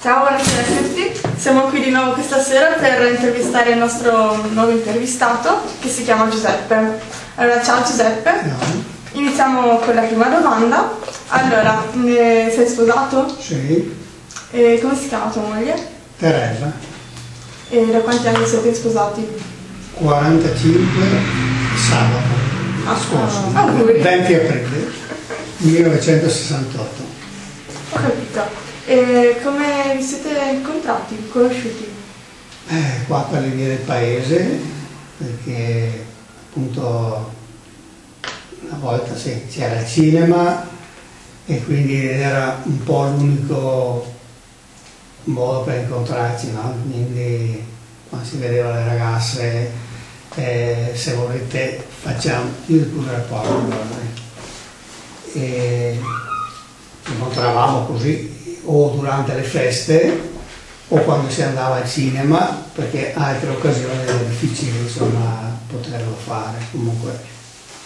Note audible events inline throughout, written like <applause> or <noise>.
Ciao, buonasera a tutti. Siamo qui di nuovo questa sera per intervistare il nostro nuovo intervistato che si chiama Giuseppe. Allora, ciao Giuseppe. Iniziamo con la prima domanda. Allora, eh, sei sposato? Sì, E come si chiama tua moglie? Teresa, E da quanti anni siete sposati? 45 sabato scorso, Ah, auguri. 20 aprile 1968. Ho capito. E come vi siete incontrati, conosciuti? Eh, qua per le vie del paese, perché appunto una volta c'era il cinema e quindi era un po' l'unico modo per incontrarci, no? Quindi quando si vedeva le ragazze, eh, se volete facciamo, io pure rapporto, guarda. e incontravamo così o durante le feste o quando si andava al cinema, perché altre occasioni era difficile insomma poterlo fare. Comunque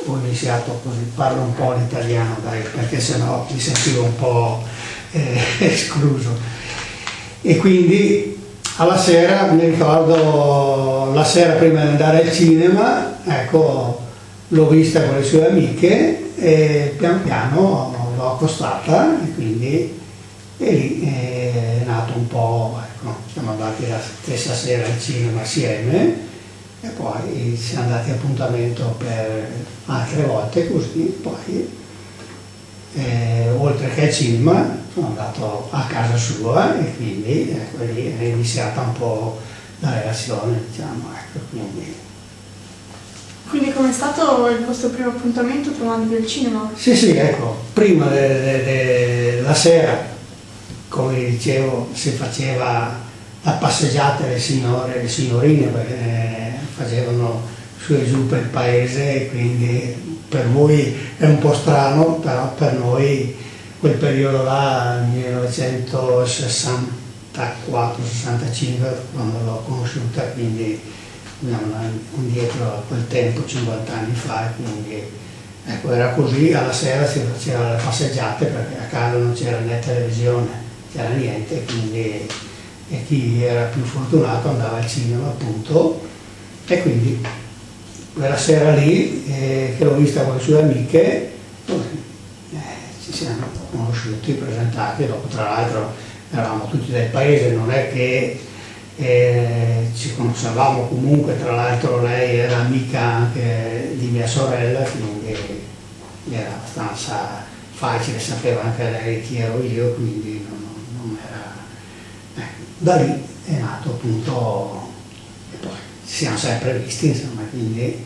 ho iniziato così, parlo un po' l'italiano dai, perché sennò mi sentivo un po' eh, <laughs> escluso. E quindi alla sera, mi ricordo la sera prima di andare al cinema, ecco, l'ho vista con le sue amiche e pian piano l'ho accostata e quindi e lì è nato un po', ecco, siamo andati la stessa sera al cinema assieme e poi siamo andati a appuntamento per altre volte così, poi eh, oltre che al cinema sono andato a casa sua e quindi ecco, lì è iniziata un po' la relazione, diciamo, ecco, quindi Quindi com'è stato il vostro primo appuntamento trovandovi al cinema? Sì, sì, ecco, prima della sera, come dicevo, si faceva la passeggiata delle signore e le signorine perché facevano su e giù per il paese quindi per voi è un po' strano, però per noi quel periodo là, 1964-65, quando l'ho conosciuta, quindi indietro a quel tempo, 50 anni fa, quindi ecco, era così, alla sera si faceva le passeggiate perché a casa non c'era né televisione, c'era niente, quindi chi era più fortunato andava al cinema appunto. E quindi quella sera lì eh, che l'ho vista con le sue amiche eh, ci siamo conosciuti, presentati, dopo tra l'altro eravamo tutti del paese, non è che eh, ci conoscevamo. Comunque, tra l'altro lei era amica anche di mia sorella, quindi era abbastanza facile, sapeva anche lei chi ero io, quindi non, non era... Ecco, da lì è nato appunto, e poi ci siamo sempre visti, insomma, quindi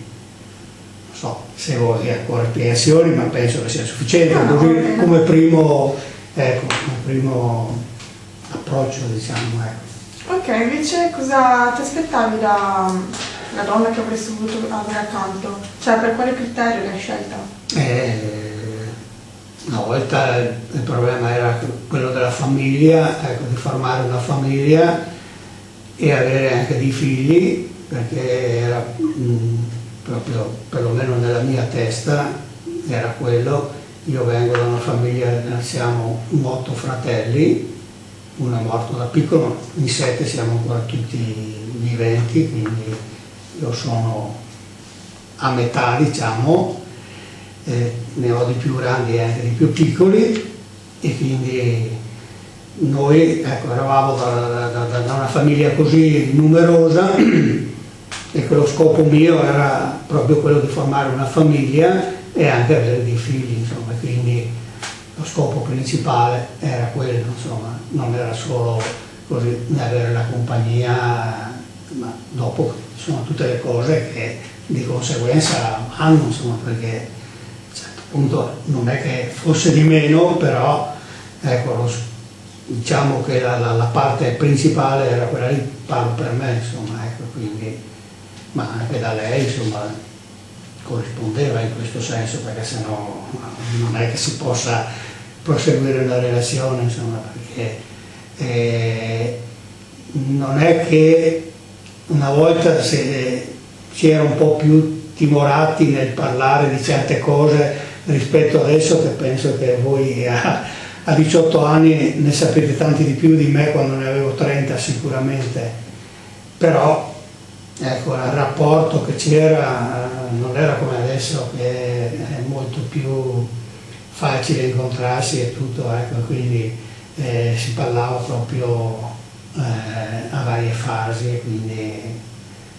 non so se vuoi ancora spiegazioni, ma penso che sia sufficiente, No, bene. come primo, ecco, come primo approccio, diciamo, ecco. Ok, invece cosa ti aspettavi da una donna che avresti voluto avere accanto? Cioè, per quale criterio l'hai scelta? Eh, una volta il problema era quello della famiglia, ecco, di formare una famiglia e avere anche dei figli, perché era mh, proprio, perlomeno nella mia testa, era quello. Io vengo da una famiglia, siamo otto fratelli, uno è morto da piccolo, in sette siamo ancora tutti viventi, quindi io sono a metà, diciamo, eh, ne ho di più grandi e anche di più piccoli e quindi noi ecco, eravamo da, da- da una famiglia così numerosa e che lo scopo mio era proprio quello di formare una famiglia e anche avere dei figli, insomma, quindi lo scopo principale era quello, insomma, non era solo così avere la compagnia, ma dopo sono tutte le cose che di conseguenza hanno, insomma, perché a un certo punto non è che fosse di meno, però ecco, diciamo che la, la- la parte principale era quella lì, parlo per me, insomma, ecco, quindi, ma anche da lei, insomma, corrispondeva in questo senso, perché sennò non è che si possa proseguire una relazione, insomma, perché eh, non è che una volta si era un po' più timorati nel parlare di certe cose rispetto adesso che penso che voi a, a 18 anni ne sapete tanti di più di me quando ne avevo 30 sicuramente, però ecco, il rapporto che c'era non era come adesso che è molto più facile incontrarsi e tutto, ecco, quindi eh, si parlava proprio eh, a varie fasi, quindi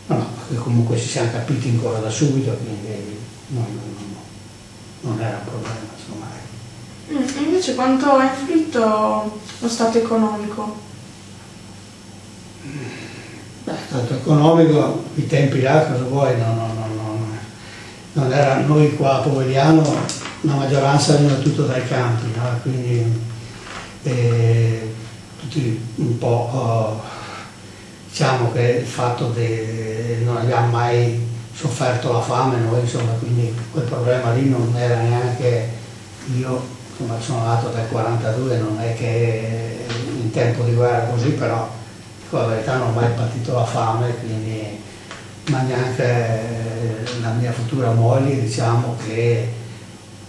no, no, comunque ci siamo capiti ancora da subito, quindi no, non era un problema. Insomma. Mm, invece quanto ha influito lo stato economico? Beh, stato economico, i tempi là, cosa vuoi, no, no, no, no, non era noi qua a Povegliano, la maggioranza veniva tutto dai campi, no? quindi eh, tutti un po', oh, diciamo che il fatto che non abbiamo mai sofferto la fame noi, insomma, quindi quel problema lì non era neanche io, insomma, sono nato nel 42, non è che in tempo di guerra così, però con la verità non ho mai patito la fame, quindi, ma neanche la mia futura moglie, diciamo che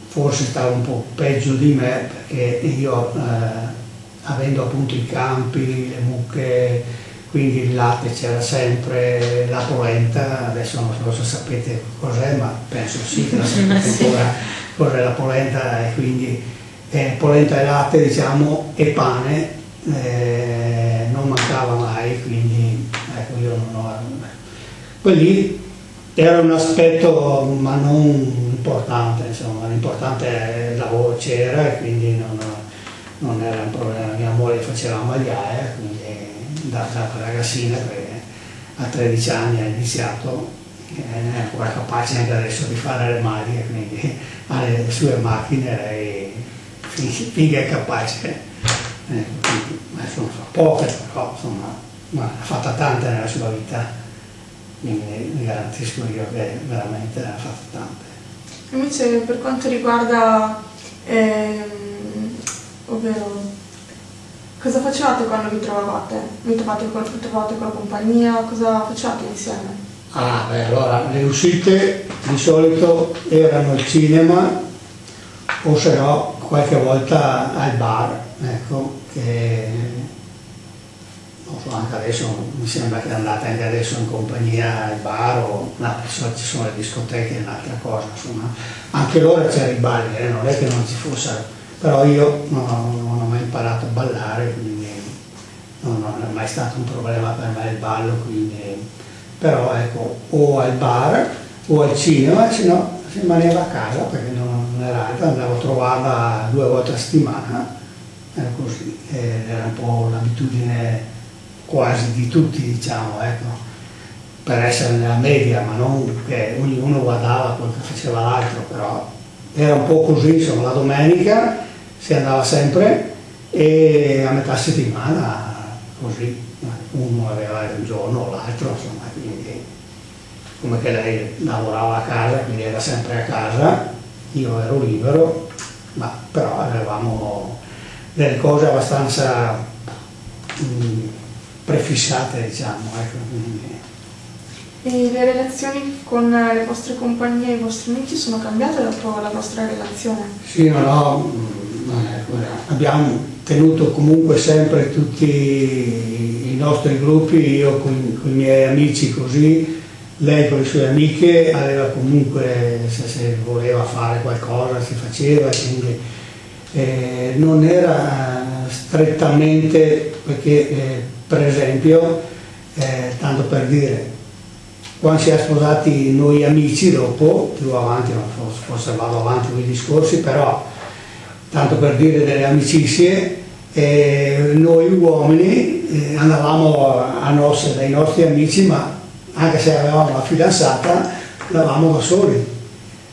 forse stava un po' peggio di me, perché io, eh, avendo appunto i campi, le mucche, quindi il latte c'era sempre, la polenta, adesso non so se sapete cos'è, ma penso sì che la sapete ancora cos'è la polenta e quindi eh, polenta e latte diciamo e pane eh, non mancava mai, quindi ecco io non ho... Quelli era un aspetto ma non importante, insomma, l'importante è il lavoro c'era e quindi non, non, era un problema, mia moglie faceva magliare, quindi da, da ragazzina che a 13 anni ha iniziato, è ancora capace anche adesso di fare le maglie, quindi ha le sue macchine, lei finché è capace. Eh, quindi, adesso so, poche però insomma, ma ha fatta tante nella sua vita, quindi vi garantisco io che veramente ne ha fatte tante. Invece per quanto riguarda, ehm, ovvero Cosa facevate quando vi trovavate? Vi trovate con, trovate con la compagnia? Cosa facevate insieme? Ah, beh, allora le uscite di solito erano al cinema o se no qualche volta al bar, ecco, che non so, anche adesso mi sembra che andate anche adesso in compagnia al bar o no, ci sono le discoteche è un'altra cosa, insomma. Anche loro c'era i balli, eh, non è che non ci fossero però io non ho, non ho mai imparato a ballare, quindi non, non, è mai stato un problema per me il ballo, quindi, però ecco, o al bar o al cinema, se no rimaneva a casa perché non, non era altro, andavo a trovarla due volte a settimana, era così, era un po' l'abitudine quasi di tutti, diciamo, ecco per essere nella media, ma non che ognuno guardava quello che faceva l'altro, però era un po' così, insomma, la domenica si andava sempre e a metà settimana così, uno aveva un giorno o l'altro, insomma, quindi come che lei lavorava a casa, quindi era sempre a casa, io ero libero, ma però avevamo delle cose abbastanza mh, mm, prefissate, diciamo. Ecco, quindi. E le relazioni con le vostre compagnie e i vostri amici sono cambiate dopo la vostra relazione? Sì, no, no, abbiamo tenuto comunque sempre tutti i nostri gruppi, io con, con i miei amici così, lei con le sue amiche aveva comunque, se, se voleva fare qualcosa si faceva, quindi eh, non era strettamente, perché eh, per esempio, eh, tanto per dire, quando si è sposati noi amici dopo, più avanti, forse vado avanti con i discorsi, però tanto per dire delle amicizie, eh, noi uomini eh, andavamo a nostre, dai nostri amici, ma anche se avevamo la fidanzata, andavamo da soli.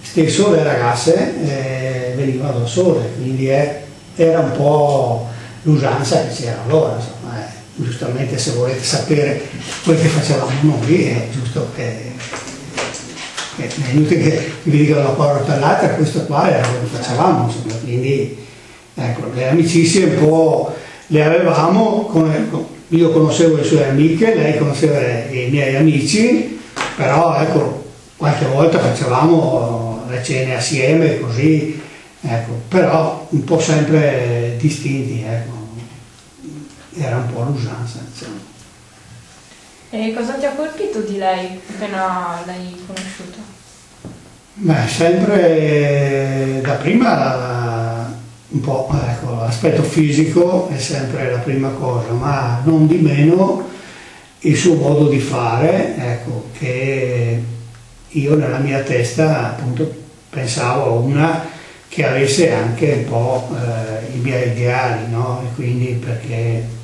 Stesso le ragazze eh, venivano da sole, quindi era un po' l'usanza che c'era allora. Insomma, eh. giustamente se volete sapere quel che facevamo noi, è giusto che è inutile che vi dicano una parola per l'altra, questo qua era quello che facevamo, insomma, quindi ecco, le amicizie un po' le avevamo, come, io conoscevo le sue amiche, lei conosceva i miei amici, però ecco, qualche volta facevamo le cene assieme, così ecco, però un po' sempre distinti, ecco. era un po' l'usanza. Insomma. E cosa ti ha colpito di lei appena l'hai conosciuta? Beh, sempre da prima un po' ecco, l'aspetto fisico è sempre la prima cosa, ma non di meno il suo modo di fare, ecco, che io nella mia testa appunto pensavo a una che avesse anche un po' eh, i miei ideali, no? E quindi perché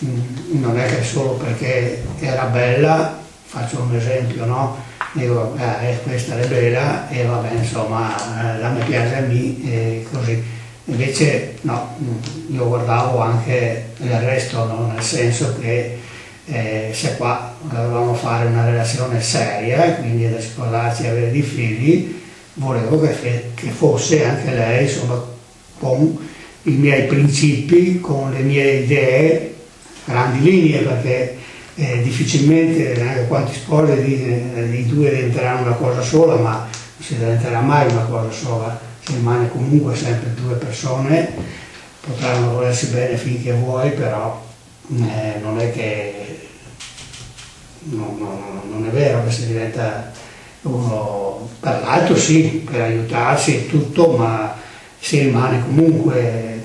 non è che solo perché era bella, faccio un esempio, no? Dico, eh, questa è bella e va bene, insomma, eh, la mi piace a me e così. Invece no, mm, io guardavo anche il resto, no? nel senso che eh, se qua dovevamo fare una relazione seria, quindi da sposarci e avere dei figli, volevo che, che, fosse anche lei, insomma, con i miei principi, con le mie idee, grandi linee, perché eh, difficilmente anche quanti sposi di, di due diventeranno una cosa sola, ma non si diventerà mai una cosa sola, si rimane comunque sempre due persone, potranno volersi bene finché vuoi, però eh, non è che no, no, non è vero che si diventa uno per l'altro sì, per aiutarsi e tutto, ma si rimane comunque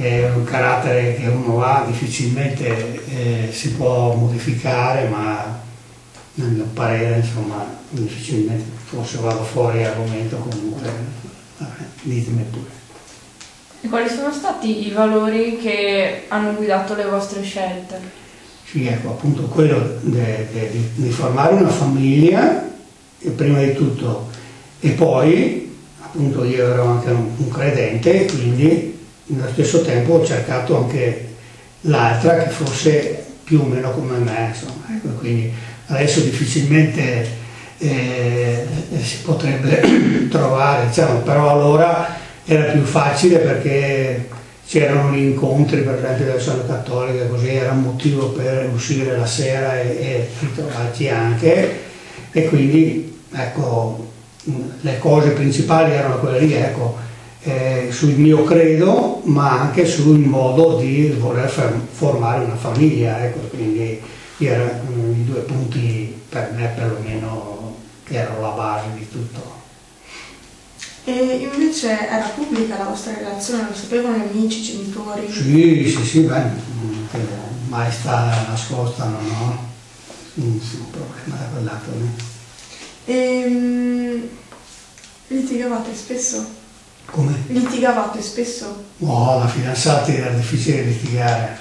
è un carattere che uno ha, difficilmente eh, si può modificare, ma nel mio parere insomma difficilmente, forse vado fuori argomento comunque, vabbè, ditemi pure. E quali sono stati i valori che hanno guidato le vostre scelte? Sì, ecco, appunto quello di formare una famiglia, prima di tutto, e poi, appunto io ero anche un, un credente, quindi nello stesso tempo ho cercato anche l'altra che fosse più o meno come me, insomma, ecco, quindi adesso difficilmente eh, si potrebbe <clears throat> trovare, diciamo, però allora era più facile perché c'erano gli incontri per esempio delle scuole cattoliche, così era un motivo per uscire la sera e, e ritrovarci anche. E quindi ecco le cose principali erano quelle lì, ecco, eh, sul mio credo ma anche sul modo di voler formare una famiglia, ecco, quindi erano i due punti per me perlomeno che erano la base di tutto. E invece era pubblica la vostra relazione, lo sapevano gli amici, i genitori? Sì, sì, sì, beh, mai sta nascosta, no? no? Nessun problema da quel lato. E um, litigavate spesso? Come? Litigavate spesso? No, la fidanzata era difficile litigare,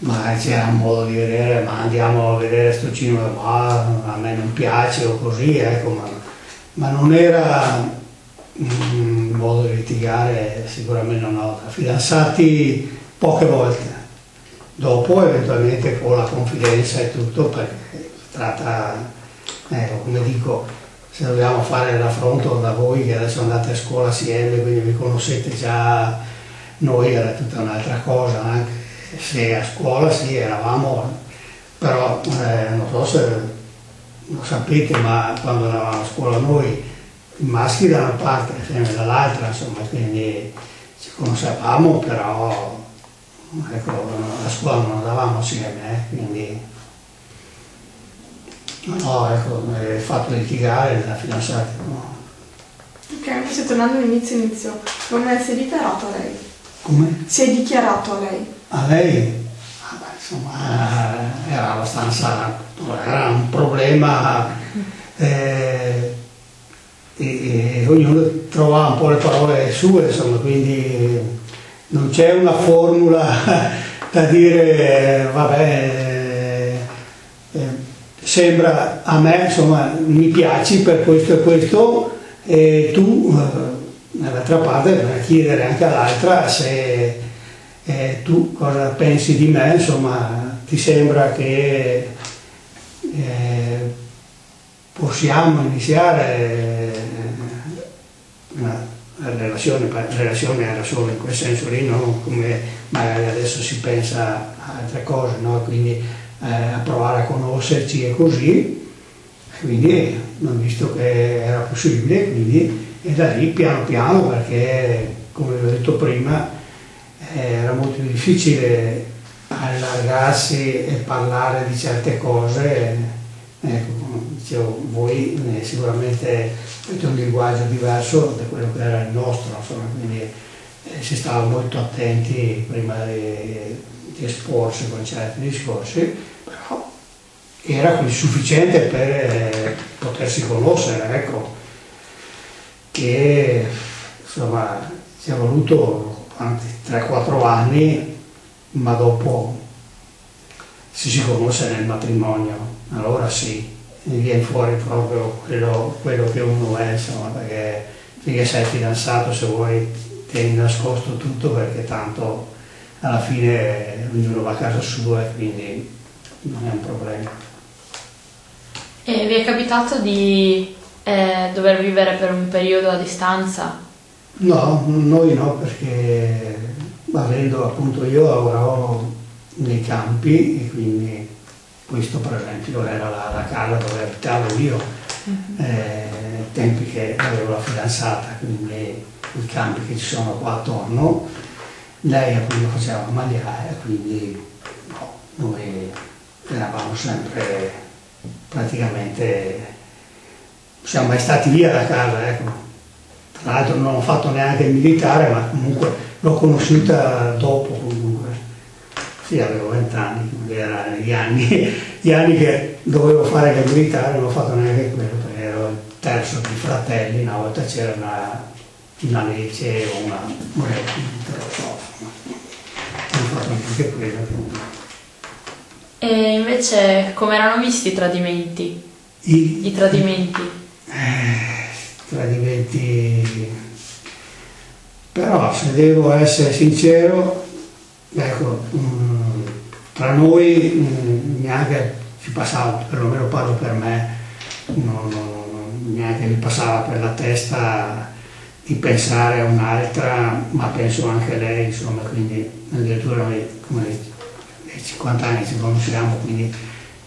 ma c'era un modo di vedere, ma andiamo a vedere sto cinema, ma a me non piace o così, ecco, ma, ma non era un modo di litigare sicuramente ho, fidanzati poche volte, dopo eventualmente con la confidenza e tutto perché tratta, ecco, come dico, se dobbiamo fare l'affronto da voi che adesso andate a scuola assieme, quindi vi conoscete già, noi era tutta un'altra cosa, anche se a scuola sì eravamo, però eh, non so se lo sapete, ma quando eravamo a scuola noi i maschi da una parte, le femmine dall'altra, insomma, quindi ci conoscevamo, però ecco, a scuola non andavamo assieme, eh, quindi no, ecco, il fatto di litigare la fidanzata, no. Ok, invece tornando all'inizio inizio, come si è dichiarato a lei? Come? Si è dichiarato a lei? A lei? Ah, beh, insomma, era abbastanza, era un problema eh, e, e ognuno trova un po' le parole sue, insomma, quindi non c'è una formula <laughs> da dire, vabbè, eh, sembra a me, insomma, mi piaci per questo e questo, e tu, eh, dall'altra parte, per chiedere anche all'altra se eh, tu cosa pensi di me, insomma, ti sembra che eh, possiamo iniziare una relazione, relazione era solo in quel senso lì, non come magari adesso si pensa a altre cose, no? quindi eh, a provare a conoscerci e così, quindi ho visto che era possibile, quindi e da lì piano piano perché come vi ho detto prima era molto difficile allargarsi e parlare di certe cose. Ecco, dicevo, voi sicuramente avete un linguaggio diverso da quello che era il nostro insomma, quindi eh, si stava molto attenti prima di, di esporsi con certi discorsi però era sufficiente per eh, potersi conoscere ecco che insomma ci è voluto 3-4 anni, ma dopo si si conosce nel matrimonio, allora sì, viene fuori proprio quello, quello che uno è, insomma, perché finché sei fidanzato se vuoi tieni nascosto tutto perché tanto alla fine ognuno va a casa sua e quindi non è un problema. E vi è capitato di eh, dover vivere per un periodo a distanza? No, noi no, perché avendo appunto io lavoravo nei campi e quindi questo per esempio era la, la casa dove abitavo io, uh-huh. eh, tempi che avevo la fidanzata, quindi i campi che ci sono qua attorno, lei appunto faceva magliare, quindi no, noi eravamo sempre praticamente siamo mai stati via da casa, ecco. Tra l'altro non ho fatto neanche il militare, ma comunque l'ho conosciuta dopo comunque. Sì, avevo vent'anni, erano gli anni, <laughs> gli anni che dovevo fare il militare, non ho fatto neanche quello, perché ero il terzo di fratelli, una volta c'era una, una legge o una moneta, non ho fatto neanche quello. E invece come erano visti i tradimenti? I, I tradimenti? eh, tradimenti però se devo essere sincero ecco mh, mm, tra noi mh, mm, neanche ci passava perlomeno parlo per me non, non, neanche mi passava per la testa di pensare a un'altra ma penso anche a lei insomma quindi addirittura come 50 anni ci conosciamo quindi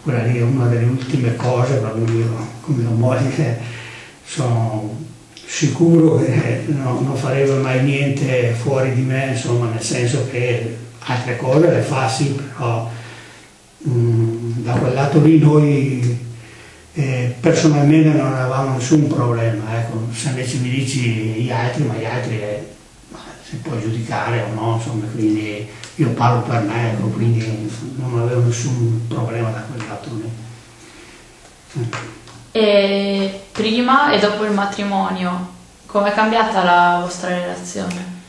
quella lì è una delle ultime cose, proprio io come moglie sono sicuro che no, non farebbe mai niente fuori di me, insomma, nel senso che altre cose le fa sì, però mh, mm, da quel lato lì noi eh, personalmente non avevamo nessun problema, ecco, se invece mi dici gli altri, ma gli altri eh, si può giudicare o no, insomma, quindi io parlo per me, ecco, quindi non avevo nessun problema da quel lato lì. E prima e dopo il matrimonio, com'è cambiata la vostra relazione?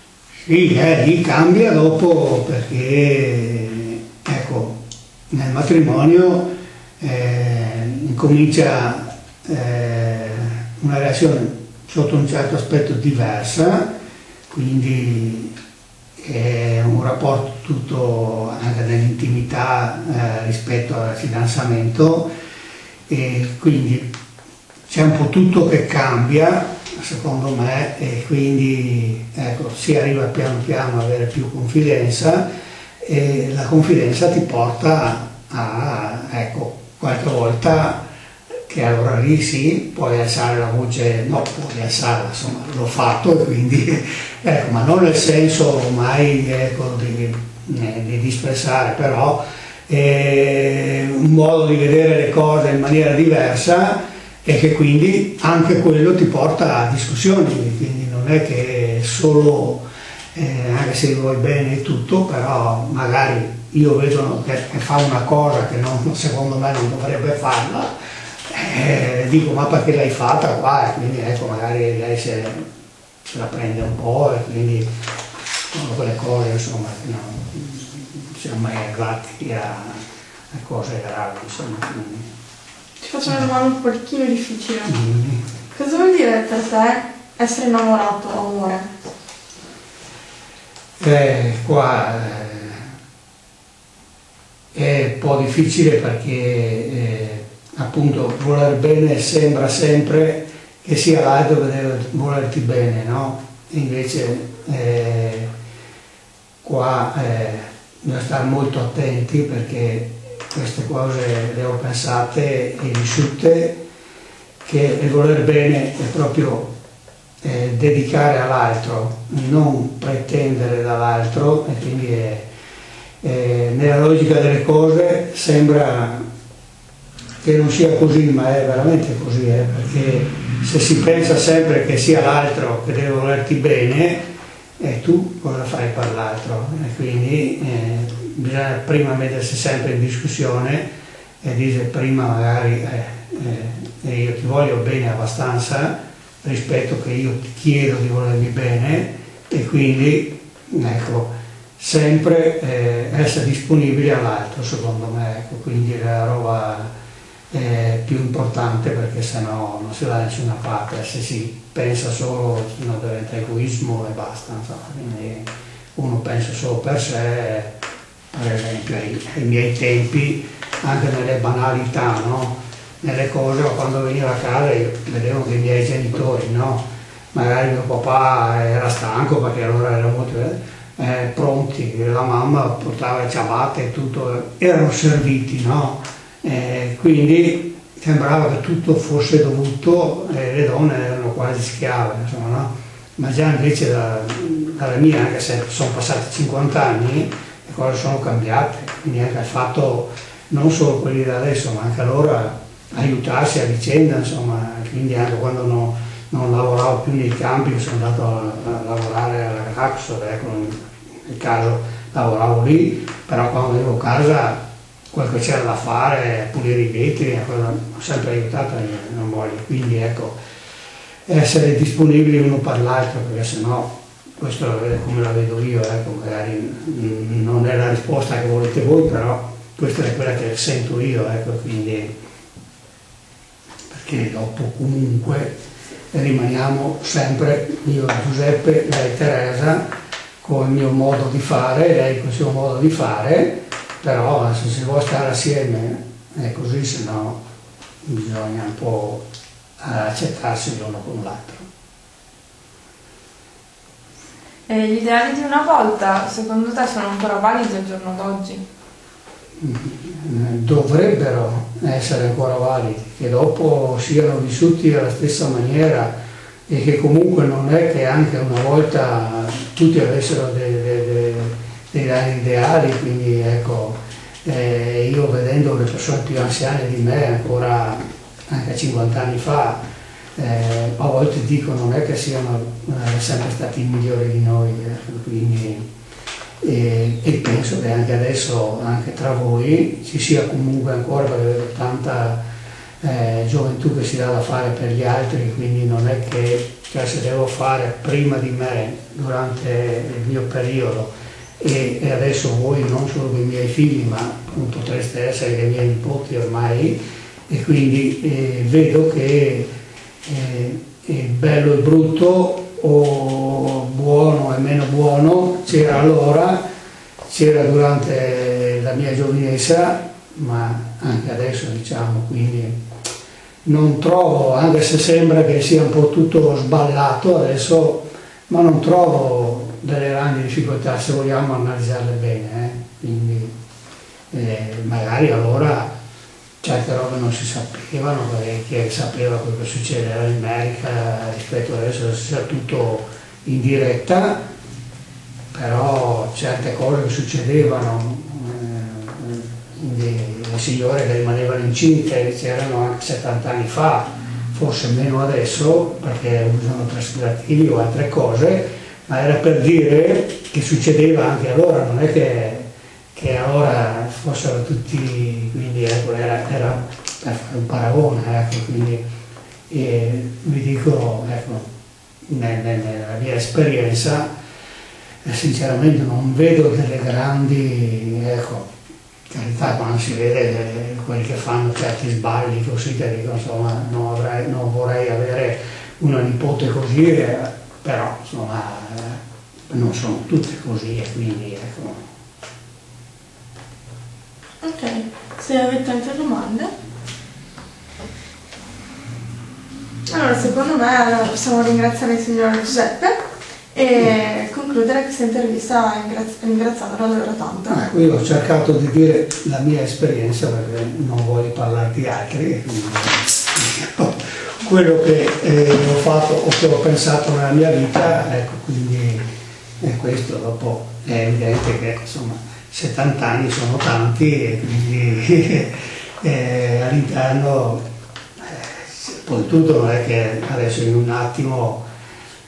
Sì, eh, lì cambia dopo perché, ecco, nel matrimonio eh, incomincia eh, una relazione sotto un certo aspetto diversa, quindi è un rapporto tutto anche nell'intimità eh, rispetto al fidanzamento e quindi c'è un po' tutto che cambia secondo me e quindi ecco, si arriva piano piano ad avere più confidenza e la confidenza ti porta a, ecco, qualche volta che allora lì sì, puoi alzare la voce, no, puoi alzarla, insomma, l'ho fatto e <laughs> quindi, ecco, ma non nel senso mai ecco, di, eh, di disprezzare, però è un modo di vedere le cose in maniera diversa e che quindi anche quello ti porta a discussioni, quindi non è che solo, eh, anche se vuoi bene tutto, però magari io vedo che, che fa una cosa che non, secondo me non dovrebbe farla, eh, dico ma perché l'hai fatta qua e quindi ecco magari lei se, se la prende un po' e quindi sono quelle cose insomma che non, non siamo mai arrivati a, a cose gravi insomma quindi. Ti faccio una domanda un pochino difficile. Mm. Cosa vuol dire per te essere innamorato, amore? Eh, qua eh, è un po' difficile perché eh, appunto voler bene sembra sempre che sia l'altro che deve volerti bene, no? Invece eh, qua eh, bisogna stare molto attenti perché queste cose le ho pensate e vissute che il voler bene è proprio eh, dedicare all'altro, non pretendere dall'altro e quindi è, è, nella logica delle cose sembra che non sia così, ma è veramente così, eh, perché se si pensa sempre che sia l'altro che deve volerti bene, eh, tu cosa fai per l'altro? E quindi eh, bisogna prima mettersi sempre in discussione e dire prima magari eh, eh, io ti voglio bene abbastanza rispetto che io ti chiedo di volermi bene e quindi ecco, sempre eh, essere disponibili all'altro secondo me, ecco, quindi la roba eh, più importante perché sennò non si va da nessuna parte, se si pensa solo no, diventa egoismo e basta, insomma, quindi uno pensa solo per sé, per esempio ai, ai miei tempi, anche nelle banalità, no? nelle cose, quando venivo a casa vedevo che i miei genitori, no? magari mio papà era stanco perché allora era molto eh, pronti, la mamma portava ciabatte e tutto, erano serviti, no? Eh, quindi sembrava che tutto fosse dovuto eh, le donne erano quasi schiave, insomma, no? ma già invece da, dalla mia, anche se sono passati 50 anni, le cose sono cambiate, quindi anche il fatto, non solo quelli da adesso, ma anche allora aiutarsi a vicenda, insomma, quindi anche quando no, non lavoravo più nei campi, sono andato a, a lavorare alla Raxor, ecco, nel caso lavoravo lì, però quando avevo casa quello che c'era da fare, pulire i vetri, ho sempre aiutato e non voglio. Quindi ecco, essere disponibili uno per l'altro, perché sennò questo è come la vedo io, ecco, magari non è la risposta che volete voi, però questa è quella che sento io, ecco, quindi perché dopo comunque rimaniamo sempre io Giuseppe, lei Teresa, con il mio modo di fare, lei con il suo modo di fare, però se si vuole stare assieme è così, se no bisogna un po' accettarsi l'uno con l'altro. E gli ideali di una volta, secondo te, sono ancora validi al giorno d'oggi? Mm, dovrebbero essere ancora validi, che dopo siano vissuti alla stessa maniera e che comunque non è che anche una volta tutti avessero dei, dei grandi ideali, quindi ecco, eh, io vedendo le persone più anziane di me, ancora anche 50 anni fa, eh, a volte dico non è che siano eh, sempre stati migliori di noi, eh, quindi, e, e, penso che anche adesso, anche tra voi, ci sia comunque ancora, perché vedo tanta eh, gioventù che si dà da fare per gli altri, quindi non è che cioè, se devo fare prima di me, durante il mio periodo, e, e, adesso voi non solo dei miei figli ma potreste essere dei miei nipoti ormai. E quindi eh, vedo che eh, bello e brutto o buono e meno buono c'era allora, c'era durante la mia giovinezza ma anche adesso diciamo quindi non trovo, anche se sembra che sia un po' tutto sballato adesso, ma non trovo delle grandi difficoltà se vogliamo analizzarle bene, eh? quindi eh, magari allora certe robe non si sapevano, perché sapeva quello che succedeva in America rispetto adesso sia tutto in diretta, però certe cose che succedevano, eh, le signore che rimanevano incinte c'erano anche 70 anni fa, forse meno adesso perché usano preservativi o altre cose, ma era per dire che succedeva anche allora, non è che, che allora fossero tutti, quindi ecco, era, era, per fare un paragone, ecco, quindi e vi dico, ecco, nella mia esperienza, eh, sinceramente non vedo delle grandi, ecco, carità quando si vede eh, quelli che fanno certi sbagli così che dico insomma non, avrei, non vorrei avere una nipote così eh, però insomma eh, non sono tutte così e quindi ecco. Ok, se avete altre domande. Allora, secondo me possiamo ringraziare il signor Giuseppe e concludere questa intervista ringraziandolo davvero tanto. Ecco, io ho cercato di dire la mia esperienza perché non voglio parlare di altri, ho quello che eh, ho fatto o che ho pensato nella mia vita, ecco, quindi è questo, dopo è evidente che insomma 70 anni sono tanti e quindi <laughs> eh, all'interno eh, poi tutto non è che adesso in un attimo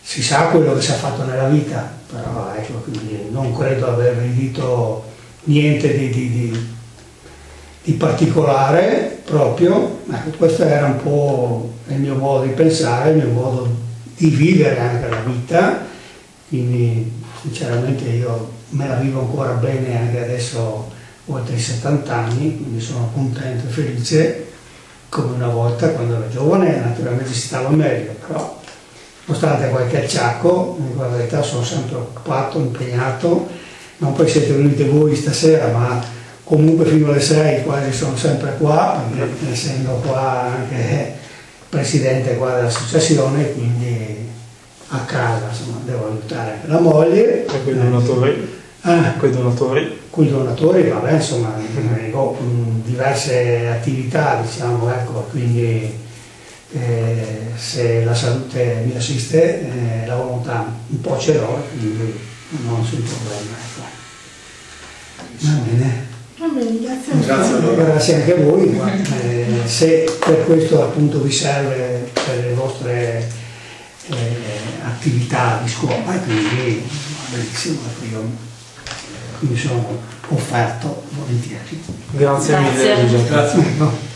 si sa quello che si è fatto nella vita, però ecco, quindi non credo aver udito niente di, di, di, di, particolare proprio, ecco, questo era un po' il mio modo di pensare, il mio modo di vivere anche la vita, quindi sinceramente io me la vivo ancora bene anche adesso oltre i 70 anni, quindi sono contento e felice come una volta quando ero giovane, naturalmente si stava meglio, però nonostante qualche acciacco, in verità sono sempre occupato, impegnato, non poi siete venuti voi stasera, ma comunque fino alle 6 quasi sono sempre qua, perché essendo qua anche presidente qua dell'associazione, quindi a casa insomma, devo aiutare la moglie. E quei donatori? Eh, quei donatori? Quei donatori, vabbè, insomma, ho diverse attività, diciamo, ecco, quindi eh, se la salute mi assiste, eh, la volontà un po' ce l'ho, quindi non ho nessun problema. Ecco. Va bene. Bene, grazie. Grazie, grazie anche a voi, eh, se per questo appunto vi serve per le vostre eh, attività di scuola, quindi va benissimo, io mi sono offerto volentieri. Grazie, Grazie. mille. Grazie. <laughs>